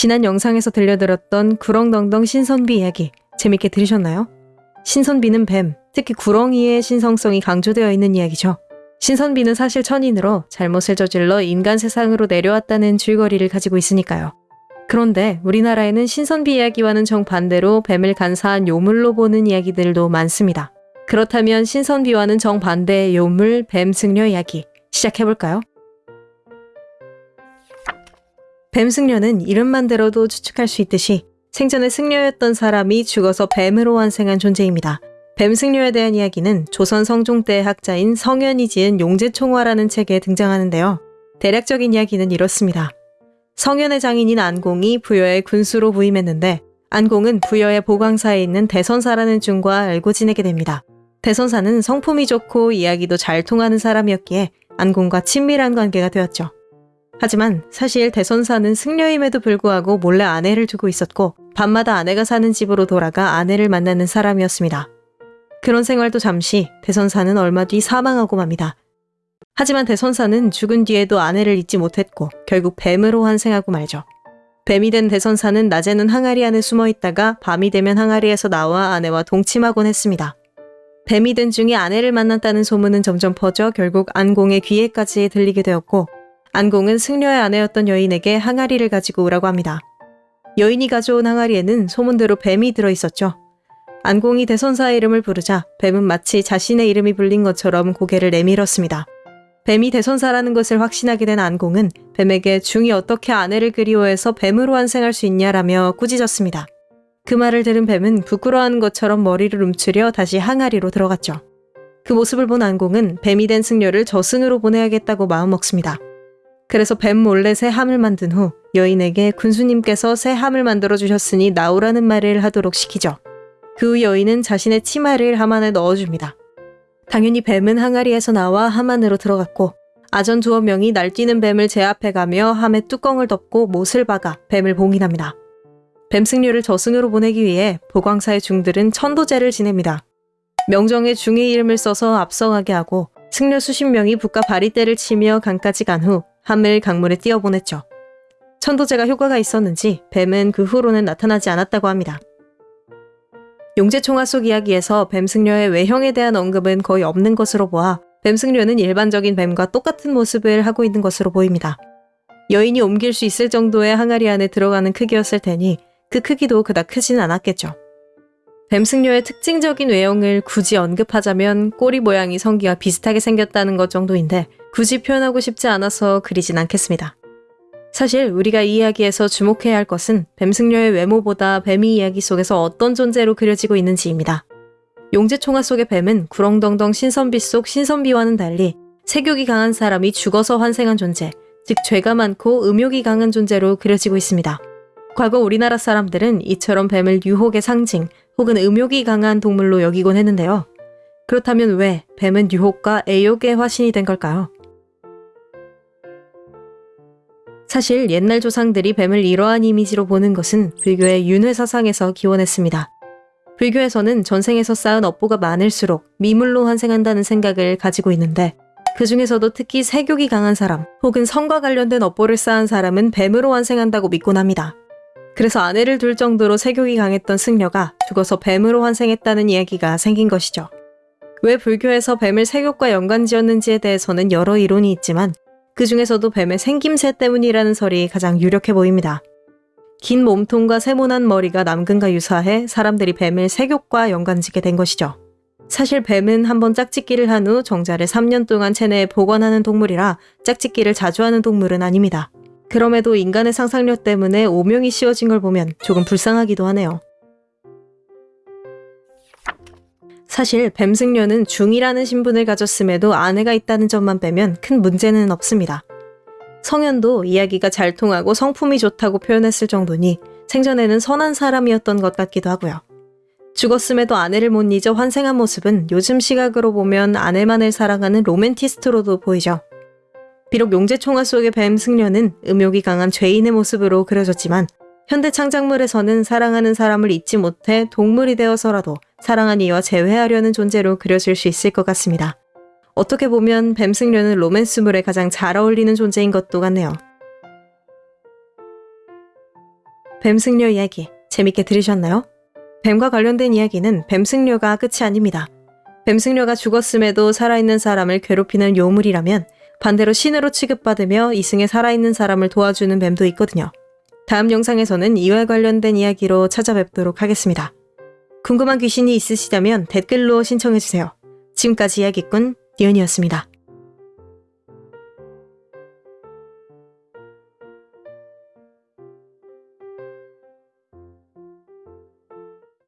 지난 영상에서 들려드렸던 구렁덩덩 신선비 이야기 재밌게 들으셨나요? 신선비는 뱀, 특히 구렁이의 신성성이 강조되어 있는 이야기죠. 신선비는 사실 천인으로 잘못을 저질러 인간 세상으로 내려왔다는 줄거리를 가지고 있으니까요. 그런데 우리나라에는 신선비 이야기와는 정반대로 뱀을 간사한 요물로 보는 이야기들도 많습니다. 그렇다면 신선비와는 정반대의 요물, 뱀 승려 이야기 시작해볼까요? 뱀 승려는 이름만 들어도 추측할 수 있듯이 생전에 승려였던 사람이 죽어서 뱀으로 환생한 존재입니다. 뱀 승려에 대한 이야기는 조선 성종 때 학자인 성현이 지은 용제총화라는 책에 등장하는데요. 대략적인 이야기는 이렇습니다. 성현의 장인인 안공이 부여의 군수로 부임했는데 안공은 부여의 보광사에 있는 대선사라는 중과 알고 지내게 됩니다. 대선사는 성품이 좋고 이야기도 잘 통하는 사람이었기에 안공과 친밀한 관계가 되었죠. 하지만 사실 대선사는 승려임에도 불구하고 몰래 아내를 두고 있었고 밤마다 아내가 사는 집으로 돌아가 아내를 만나는 사람이었습니다. 그런 생활도 잠시 대선사는 얼마 뒤 사망하고 맙니다. 하지만 대선사는 죽은 뒤에도 아내를 잊지 못했고 결국 뱀으로 환생하고 말죠. 뱀이 된 대선사는 낮에는 항아리 안에 숨어 있다가 밤이 되면 항아리에서 나와 아내와 동침하곤 했습니다. 뱀이 된 중에 아내를 만났다는 소문은 점점 퍼져 결국 안공의 귀에까지 들리게 되었고 안공은 승려의 아내였던 여인에게 항아리를 가지고 오라고 합니다. 여인이 가져온 항아리에는 소문대로 뱀이 들어있었죠. 안공이 대선사의 이름을 부르자 뱀은 마치 자신의 이름이 불린 것처럼 고개를 내밀었습니다. 뱀이 대선사라는 것을 확신하게 된 안공은 뱀에게 중이 어떻게 아내를 그리워해서 뱀으로 환생할 수 있냐라며 꾸짖었습니다. 그 말을 들은 뱀은 부끄러워하는 것처럼 머리를 움츠려 다시 항아리로 들어갔죠. 그 모습을 본 안공은 뱀이 된 승려를 저승으로 보내야겠다고 마음먹습니다. 그래서 뱀 몰래 새 함을 만든 후 여인에게 군수님께서 새 함을 만들어 주셨으니 나오라는 말을 하도록 시키죠. 그 후 여인은 자신의 치마를 함 안에 넣어줍니다. 당연히 뱀은 항아리에서 나와 함 안으로 들어갔고 아전 두어 명이 날뛰는 뱀을 제압해 가며 함의 뚜껑을 덮고 못을 박아 뱀을 봉인합니다. 뱀 승려를 저승으로 보내기 위해 보광사의 중들은 천도제를 지냅니다. 명정에 중의 이름을 써서 앞서가게 하고 승려 수십 명이 북과 바리떼를 치며 강까지 간 후 함을 강물에 띄어보냈죠. 천도제가 효과가 있었는지 뱀은 그 후로는 나타나지 않았다고 합니다. 용제총화 속 이야기에서 뱀승려의 외형에 대한 언급은 거의 없는 것으로 보아 뱀승려는 일반적인 뱀과 똑같은 모습을 하고 있는 것으로 보입니다. 여인이 옮길 수 있을 정도의 항아리 안에 들어가는 크기였을 테니 그 크기도 그닥 크진 않았겠죠. 뱀승려의 특징적인 외형을 굳이 언급하자면 꼬리 모양이 성기와 비슷하게 생겼다는 것 정도인데 굳이 표현하고 싶지 않아서 그리진 않겠습니다. 사실 우리가 이 이야기에서 주목해야 할 것은 뱀승려의 외모보다 뱀이 이야기 속에서 어떤 존재로 그려지고 있는지입니다. 용제총화 속의 뱀은 구렁덩덩 신선비 속 신선비와는 달리 세욕이 강한 사람이 죽어서 환생한 존재, 즉 죄가 많고 음욕이 강한 존재로 그려지고 있습니다. 과거 우리나라 사람들은 이처럼 뱀을 유혹의 상징 혹은 음욕이 강한 동물로 여기곤 했는데요. 그렇다면 왜 뱀은 유혹과 애욕의 화신이 된 걸까요? 사실 옛날 조상들이 뱀을 이러한 이미지로 보는 것은 불교의 윤회 사상에서 기원했습니다. 불교에서는 전생에서 쌓은 업보가 많을수록 미물로 환생한다는 생각을 가지고 있는데 그 중에서도 특히 세욕이 강한 사람 혹은 성과 관련된 업보를 쌓은 사람은 뱀으로 환생한다고 믿곤 합니다. 그래서 아내를 둘 정도로 세욕이 강했던 승려가 죽어서 뱀으로 환생했다는 이야기가 생긴 것이죠. 왜 불교에서 뱀을 세욕과 연관 지었는지에 대해서는 여러 이론이 있지만 그 중에서도 뱀의 생김새 때문이라는 설이 가장 유력해 보입니다. 긴 몸통과 세모난 머리가 남근과 유사해 사람들이 뱀을 세욕과 연관짓게 된 것이죠. 사실 뱀은 한번 짝짓기를 한 후 정자를 3년 동안 체내에 보관하는 동물이라 짝짓기를 자주 하는 동물은 아닙니다. 그럼에도 인간의 상상력 때문에 오명이 씌워진 걸 보면 조금 불쌍하기도 하네요. 사실 뱀승려는 중이라는 신분을 가졌음에도 아내가 있다는 점만 빼면 큰 문제는 없습니다. 성현도 이야기가 잘 통하고 성품이 좋다고 표현했을 정도니 생전에는 선한 사람이었던 것 같기도 하고요. 죽었음에도 아내를 못 잊어 환생한 모습은 요즘 시각으로 보면 아내만을 사랑하는 로맨티스트로도 보이죠. 비록 용제총화 속의 뱀 승려는 음욕이 강한 죄인의 모습으로 그려졌지만 현대 창작물에서는 사랑하는 사람을 잊지 못해 동물이 되어서라도 사랑한 이와 재회하려는 존재로 그려질 수 있을 것 같습니다. 어떻게 보면 뱀 승려는 로맨스물에 가장 잘 어울리는 존재인 것도 같네요. 뱀 승려 이야기 재밌게 들으셨나요? 뱀과 관련된 이야기는 뱀 승려가 끝이 아닙니다. 뱀 승려가 죽었음에도 살아있는 사람을 괴롭히는 요물이라면 반대로 신으로 취급받으며 이승에 살아있는 사람을 도와주는 뱀도 있거든요. 다음 영상에서는 이와 관련된 이야기로 찾아뵙도록 하겠습니다. 궁금한 귀신이 있으시다면 댓글로 신청해주세요. 지금까지 이야기꾼 니은이었습니다.